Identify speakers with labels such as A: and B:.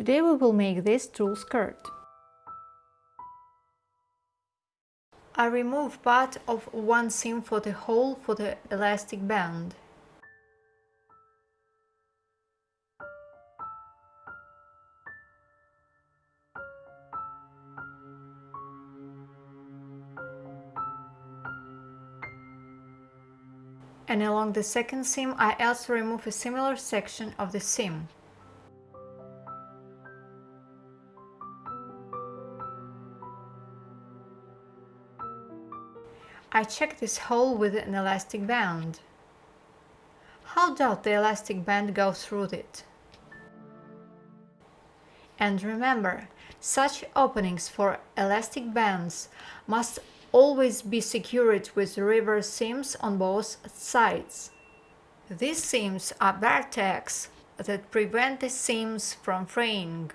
A: Today we will make this tulle skirt. I remove part of one seam for the hole for the elastic band. And along the second seam I also remove a similar section of the seam. I check this hole with an elastic band. How does the elastic band go through it? And remember, such openings for elastic bands must always be secured with reverse seams on both sides. These seams are tacks that prevent the seams from fraying.